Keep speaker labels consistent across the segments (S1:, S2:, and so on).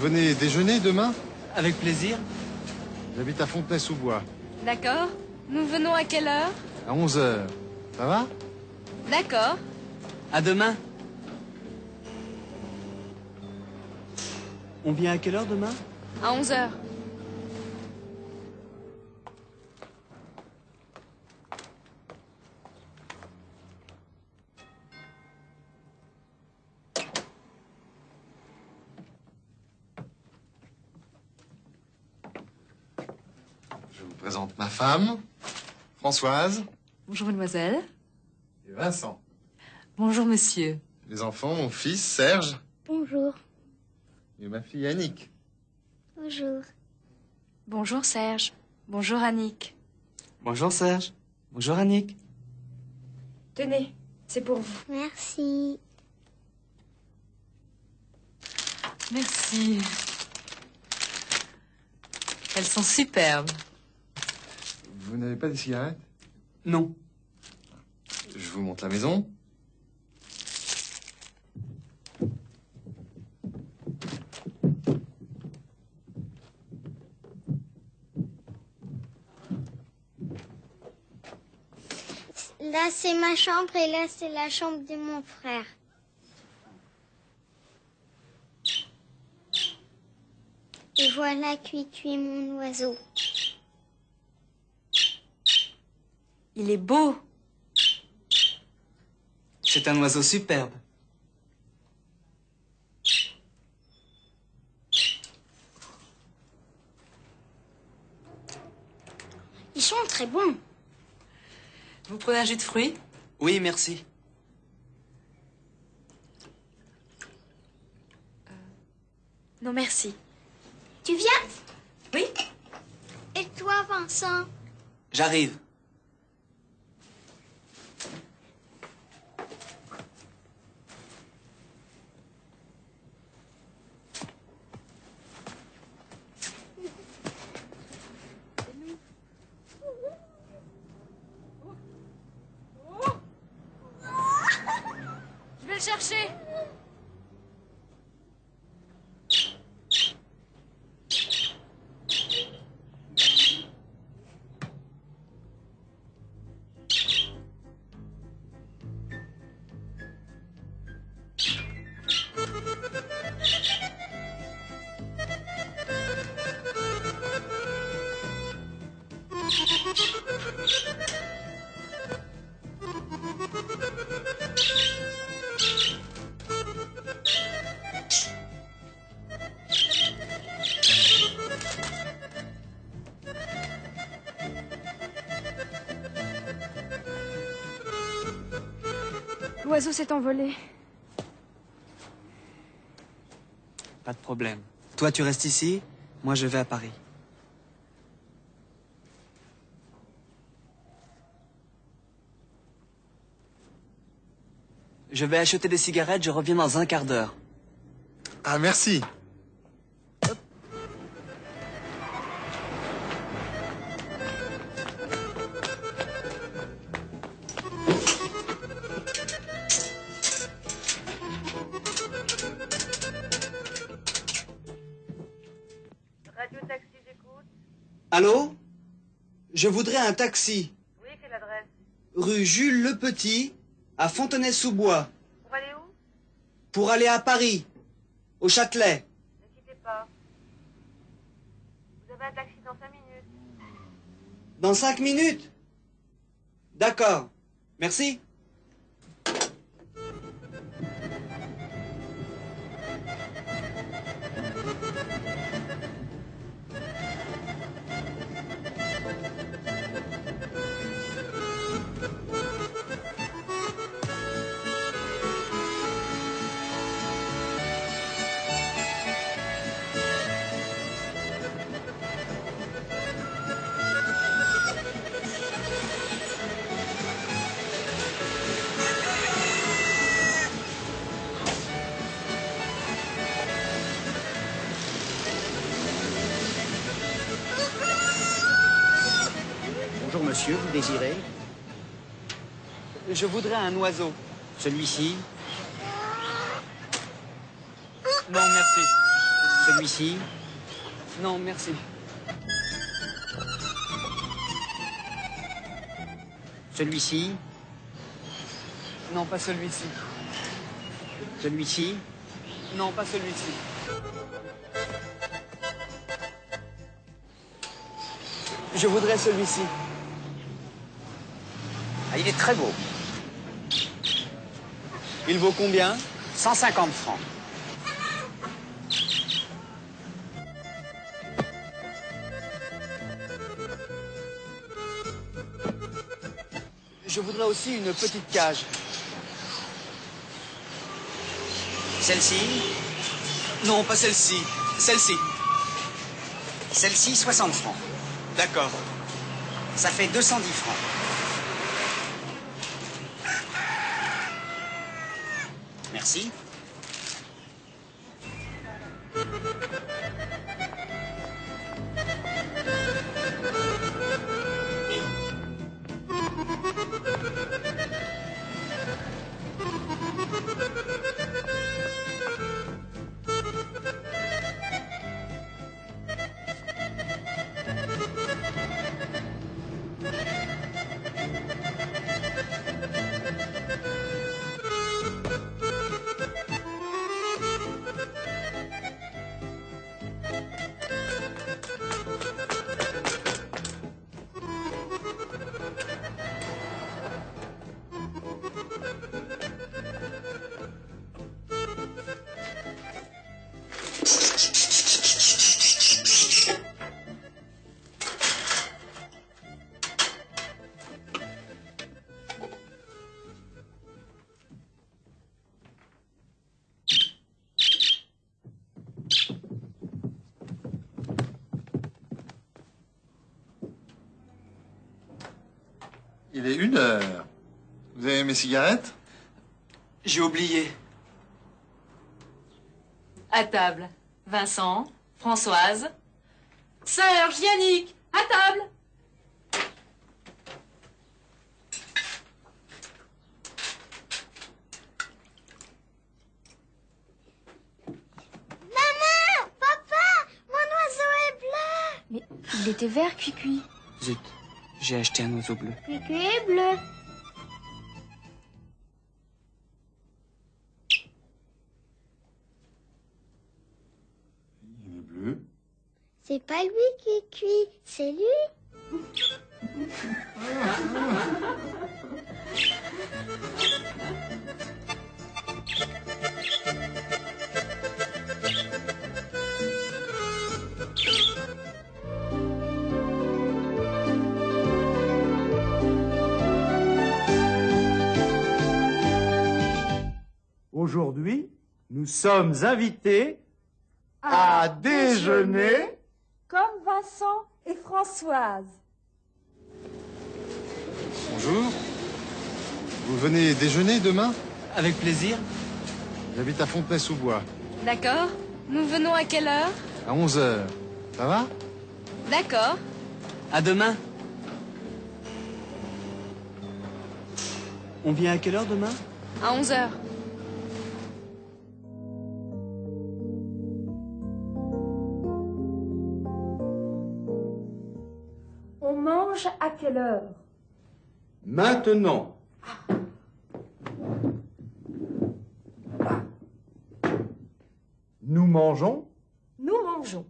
S1: venez déjeuner demain
S2: Avec plaisir.
S1: J'habite à Fontenay-sous-Bois.
S3: D'accord. Nous venons à quelle heure?
S1: À 11h. Ça va?
S3: D'accord.
S2: À demain. On vient à quelle heure demain?
S3: À 11
S1: vous présente ma femme, Françoise
S4: Bonjour mademoiselle.
S1: et Vincent.
S4: Bonjour monsieur.
S1: Les enfants, mon fils Serge
S5: Bonjour.
S1: et ma fille Annick.
S5: Bonjour.
S3: Bonjour Serge. Bonjour Annick.
S2: Bonjour Serge. Bonjour Annick.
S3: Tenez, c'est pour vous.
S5: Merci.
S4: Merci. Elles sont superbes.
S1: Vous n'avez pas de cigarette
S2: Non.
S1: Je vous montre la maison.
S5: Là, c'est ma chambre et là, c'est la chambre de mon frère. Et voilà Cuit-Cuit, mon oiseau.
S4: Il est beau.
S2: C'est un oiseau superbe.
S5: Ils sont très bons.
S4: Vous prenez un jus de fruits?
S2: Oui, merci.
S3: Non, merci.
S5: Tu viens?
S4: Oui.
S5: Et toi, Vincent?
S2: J'arrive.
S3: L'oiseau s'est envolé.
S2: Pas de problème. Toi, tu restes ici. Moi, je vais à Paris. Je vais acheter des cigarettes, je reviens dans un quart d'heure.
S1: Ah, merci.
S6: Radio Taxi, j'écoute.
S2: Allô? Je voudrais un taxi.
S6: Oui, quelle adresse?
S2: Rue Jules Le Petit, à Fontenay-sous-Bois,
S6: Pour aller où?
S2: Pour aller à Paris, au Châtelet.
S6: Ne quittez pas. Vous avez un taxi dans 5 minutes.
S2: Dans cinq minutes? D'accord. Merci.
S7: Monsieur, vous désirez
S2: Je voudrais un oiseau.
S7: Celui-ci
S2: Non, merci.
S7: Celui-ci
S2: Non, merci.
S7: Celui-ci
S2: Non, pas celui-ci.
S7: Celui-ci
S2: Non, pas celui-ci. Je voudrais celui-ci.
S7: Il est très beau.
S2: Il vaut combien?
S7: 150 francs.
S2: Je voudrais aussi une petite cage.
S7: Celle-ci?
S2: Non, pas celle-ci. Celle-ci.
S7: Celle-ci, 60 francs.
S2: D'accord.
S7: Ça fait 210 francs. Merci.
S1: Il est une heure. Vous avez mes cigarettes?
S2: J'ai oublié.
S4: À table. Vincent, Françoise, Serge, Yannick, à table.
S5: Maman Papa Mon oiseau est bleu
S3: Mais il était vert, cuit-cuit.
S2: Zut, j'ai acheté un oiseau bleu.
S5: Cucu est bleu.
S1: Il est bleu.
S5: C'est pas lui qui cuit, c'est lui.
S8: nous sommes invités à, déjeuner.
S9: comme Vincent et Françoise.
S1: Bonjour. Vous venez déjeuner demain?
S2: Avec plaisir.
S1: J'habite à Fontenay-sous-Bois.
S3: D'accord. Nous venons à quelle heure?
S1: À 11 heures. Ça va?
S3: D'accord.
S2: À demain. On vient à quelle heure demain?
S3: À 11 heures.
S9: Quelle heure?
S8: Maintenant. Nous mangeons,
S9: Nous mangeons.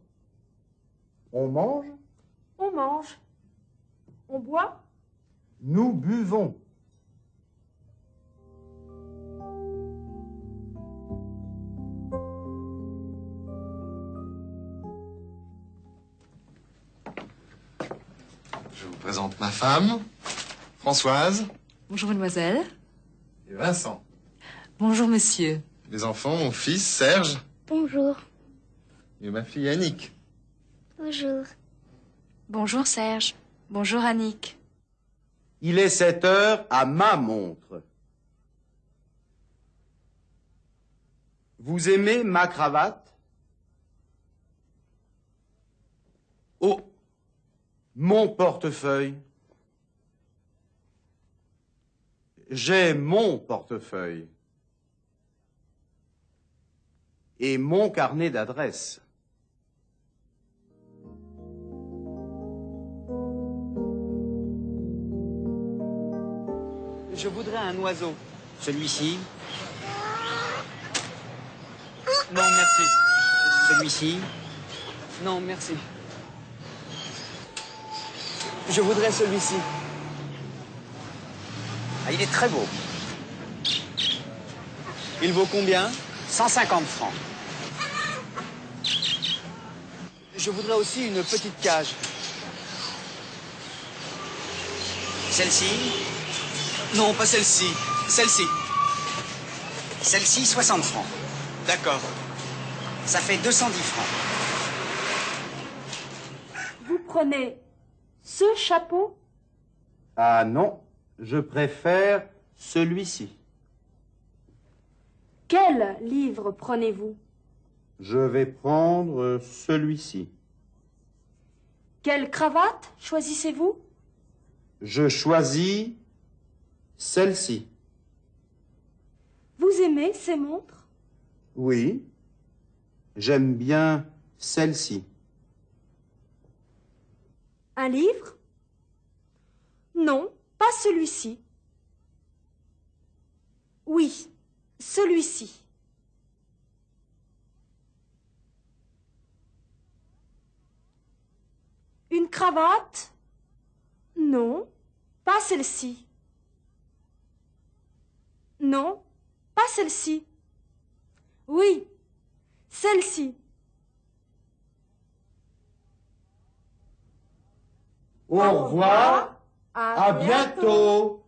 S8: on mange,
S9: On mange. On boit?
S8: nous buvons.
S1: Je vous présente ma femme, Françoise
S4: Bonjour, mademoiselle.
S1: et Vincent.
S4: Bonjour, monsieur.
S1: Les enfants, mon fils Serge
S5: Bonjour.
S1: et ma fille Annick.
S5: Bonjour.
S3: Bonjour Serge. Bonjour Annick.
S8: Il est 7 heures à ma montre. Vous aimez ma cravate? Oh, mon portefeuille. J'ai mon portefeuille et mon carnet d'adresse.
S2: Je voudrais un oiseau.
S7: Celui-ci
S2: Non, merci.
S7: Celui-ci
S2: Non, merci. Je voudrais celui-ci.
S7: ah, il est très beau.
S2: Il vaut combien?
S7: 150 francs.
S2: Je voudrais aussi une petite cage.
S7: Celle-ci,
S2: Non, pas celle-ci. Celle-ci.
S7: celle-ci, 60 francs.
S2: D'accord.
S7: Ça fait 210 francs.
S9: Vous prenez ce chapeau?
S8: Ah non, je préfère celui-ci.
S9: Quel livre prenez-vous?
S8: Je vais prendre celui-ci.
S9: Quelle cravate choisissez-vous?
S8: Je choisis celle-ci.
S9: Vous aimez ces montres?
S8: Oui, j'aime bien celle-ci.
S9: Un livre? Non, pas celui-ci. Oui, celui-ci. Une cravate? Non, pas celle-ci. Non, pas celle-ci. Oui, celle-ci.
S8: Au revoir, à bientôt.